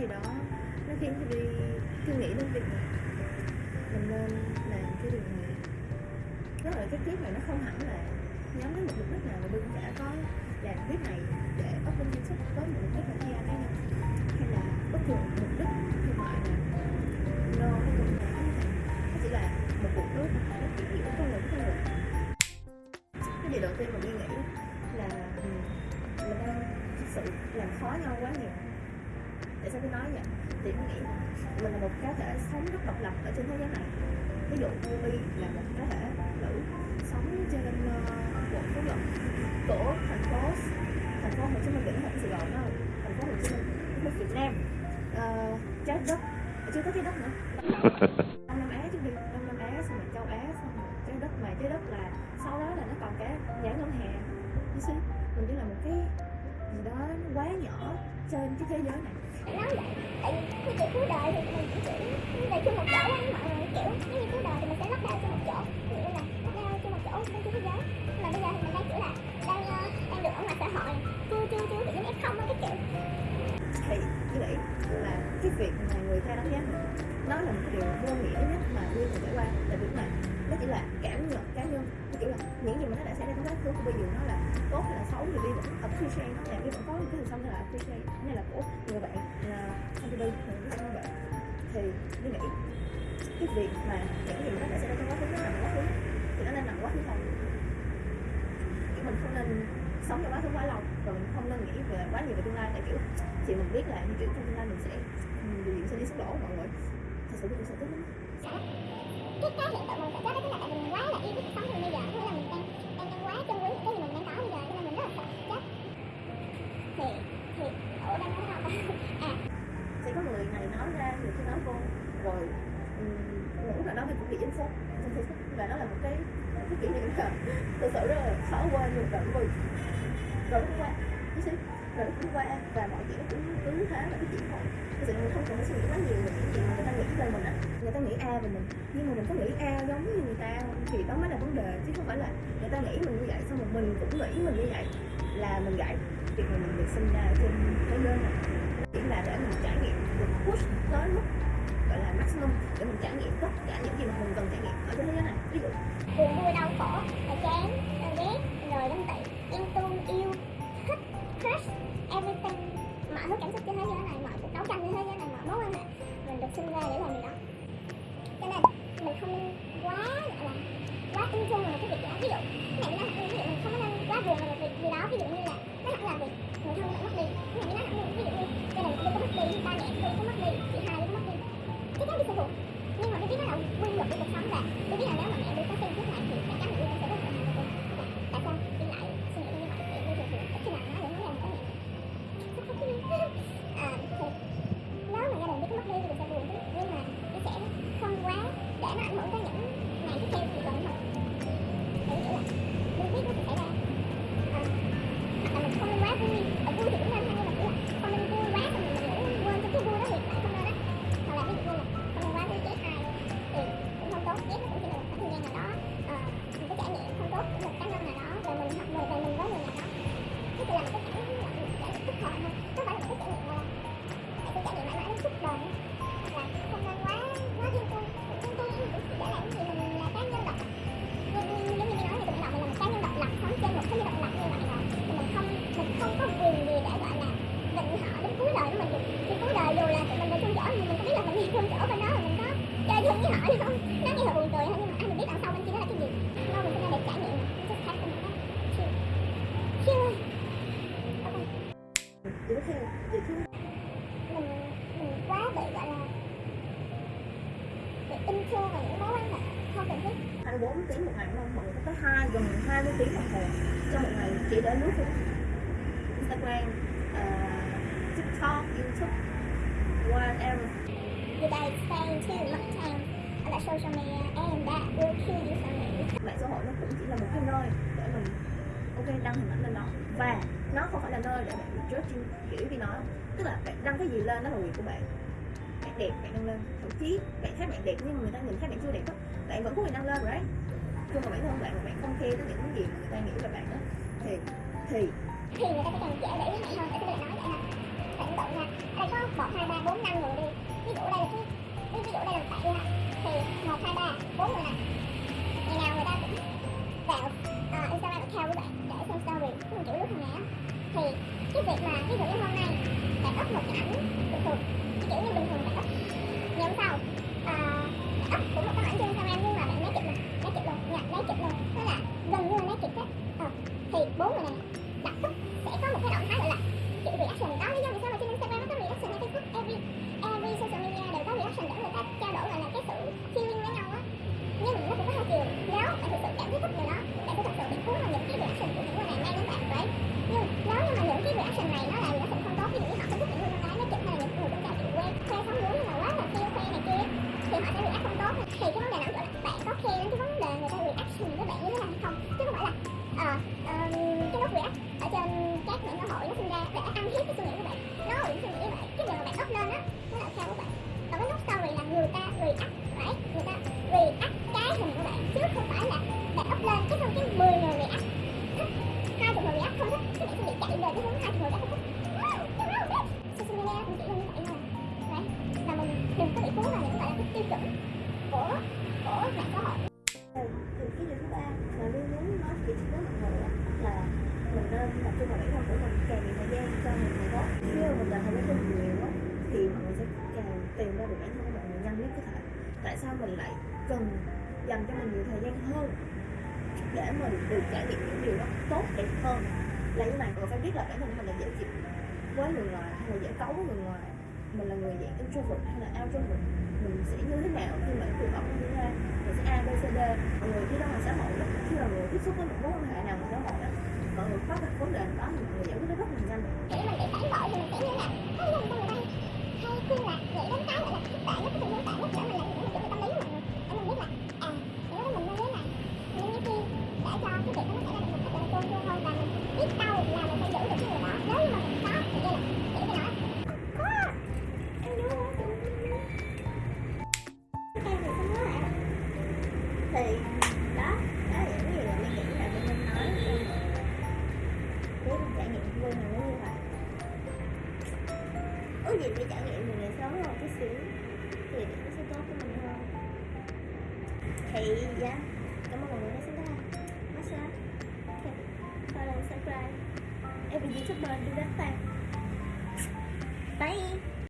thì đó, nó khiến tôi đi suy nghĩ đến việc này mình nên làm cái điều này. Rất là cái clip này nó không hẳn là nhắm đến một mục đích nào mà đương đã có làm clip này để up lên youtube với một mục đích là PR cá nhân hay là bất cứ một mục đích thương mại nào no nó cũng là nó chỉ là một cuộc đối thoại nó chỉ hiểu con người con người cái điều đầu tiên mà tôi nghĩ là ừ, mình đang thực sự làm khó nhau quá nhiều tại sao tôi nói vậy? Thì tôi nghĩ mình là một cá thể sống rất độc lập ở trên thế giới này. Ví dụ Ruby là một cá thể nữ sống trên uh, quận Phú Nhuận của thành phố thành phố Hồ Chí Minh đỉnh thành Sài Gòn đó thành phố Hồ Chí Minh nước Việt Nam. Uh, trái đất. Ờ, chưa có trái đất nữa. Đông Nam Á chứ đi. Đông Nam Á xong rồi châu Á xong rồi trái đất. Mà trái đất là sau đó là nó còn cả giải ngân hà you see mình chỉ là một cái gì đó nó quá nhỏ trên cái thế giới này nói vậy tại vì cái kiểu cuối đời thì mình chỉ kiểu về chung một chỗ á mọi người kiểu nếu như cuối đời thì mình sẽ lắp đao chung một chỗ. Ví dụ là lắp đao chung một chỗ trên thế giới nhưng mà bây giờ thì mình đang kiểu là, đang ờ, đang được ở ngoài xã hội, chưa chưa chưa kiểu giống f không á, cái kiểu. Thì như vậy là cái việc mà người ta đánh giá mình, nó là một điều vô nghĩa nhất mà Nguyên từng trải qua tại vì là nó chỉ là cảm nhận cá nhân nó kiểu là những gì mà nó đã xảy ra trong quá khứ của bây giờ nó là tốt hay là xấu, thì đi vẫn appreciate nó. Là cái vẫn có những cái điều xong là appreciate như là của người bạn là không đi thì những bạn. Thì tôi nghĩ cái việc mà những gì mà nó đã xảy ra trong quá khứ, nó nặng quá khứ, thì nó nên nằm quá khứ thôi. Kiểu mình không nên sống trong quá khứ quá lâu, và mình không nên nghĩ về quá nhiều về tương lai. Tại kiểu, chị mình biết là như kiểu trong tương lai mình sẽ mình sẽ đi xuống lỗ mọi người. Thật sự mình sẽ tức lắm. Cái cái hiện tượng mình phải chết đó Ừ, nói ra người nói rồi ngủ là đó mình cũng bị dính phốt trên facebook và nó là một cái cái kỷ niệm là thực sự rất là khó quên luôn rồi vì rồi nó qua chứ? Rồi nó cũng qua và mọi chuyện cũng cứ thế là cái chuyện thôi. Thực sự mình không cần phải suy nghĩ quá nhiều về những chuyện mà người ta nghĩ về mình á. Người ta nghĩ a về mình, nhưng mà mình có nghĩ a giống như người ta, thì đó mới là vấn đề, chứ không phải là người ta nghĩ mình như vậy, xong rồi mình cũng nghĩ mình như vậy, là mình gãy việc mà mình được sinh ra trên thế giới này chỉ là để mình trải nghiệm được push tới mức gọi là maximum, để mình trải nghiệm tất cả những gì mà mình cần trải nghiệm ở trên thế giới này. Ví dụ buồn vui đau khổ là chán rồi ghét, rồi ganh tị chơi cái họ không nó nghe là buồn cười thôi nhưng mà anh biết đằng sau bên kia nó là cái gì đâu mình sinh để trải nghiệm just have to chill chill ok điều mình mình quá bị gọi là bị in vào những mối quan hệ không cần thiết 24 tiếng một ngày không? Mọi người có hai gần 20 tiếng đồng hồ trong một ngày chỉ để lướt Facebook, Instagram, uh, TikTok, YouTube, whatever. Did I spend too social media em đã đôi khi đi sang Mỹ. Mạng xã hội nó cũng chỉ là một cái nơi để mình ok đăng hình ảnh lên đó. Và nó không phải là nơi để bạn judging kiểu vì nó tức là bạn đăng cái gì lên nó là quyền của bạn. Bạn đẹp bạn đăng lên. Thậm chí bạn thấy bạn đẹp nhưng mà người ta nhìn thấy bạn chưa đẹp đó, bạn vẫn có quyền đăng lên rồi đấy nhưng mà bản thân bạn mà bạn không khe tới những gì mà người ta nghĩ về bạn đó thì thì. Thì người ta sẽ cần dễ để ý mẹ hơn để tôi nói vậy nè bạn nha. là đây có một hai ba bốn năm người đi. Ví dụ đây là cái ví dụ đây là bạn đi ha thì một hai ba bốn người này ngày nào người ta cũng vào uh, Instagram account của bạn để xem story cũng kiểu lúc này á thì cái việc mà ví dụ như hôm nay bạn up một cái ảnh tập trung vào đấy là cũng cần càng nhiều thời gian cho mình mình tốt. khi mà mình làm thời gian nhiều á thì mình sẽ càng tìm ra được bản thân của mình nhanh nhất có thể tại sao mình lại cần dành cho mình nhiều thời gian hơn để mình được trải nghiệm những điều đó tốt đẹp hơn là như bạn còn phải biết là bản thân mình là dễ chịu với người ngoài hay là dễ cấu với người ngoài mình là người dạng introvert hay là outrovert mình sẽ như thế nào khi mà cuộc sống như thế nào mình sẽ a b c d người khi đó mình sẽ hội khi là người tiếp xúc với một mối quan hệ nào mình sẽ hội đó mọi người có được vấn đề đó thì người giải quyết rất là nhanh. có gì cái trải nghiệm về sống một chút xíu, thì nó sẽ tốt cho mình hơn. Thì dạ cảm ơn mọi người đã xem đây massage. Okay. follow subscribe every youtuber do that thing bye.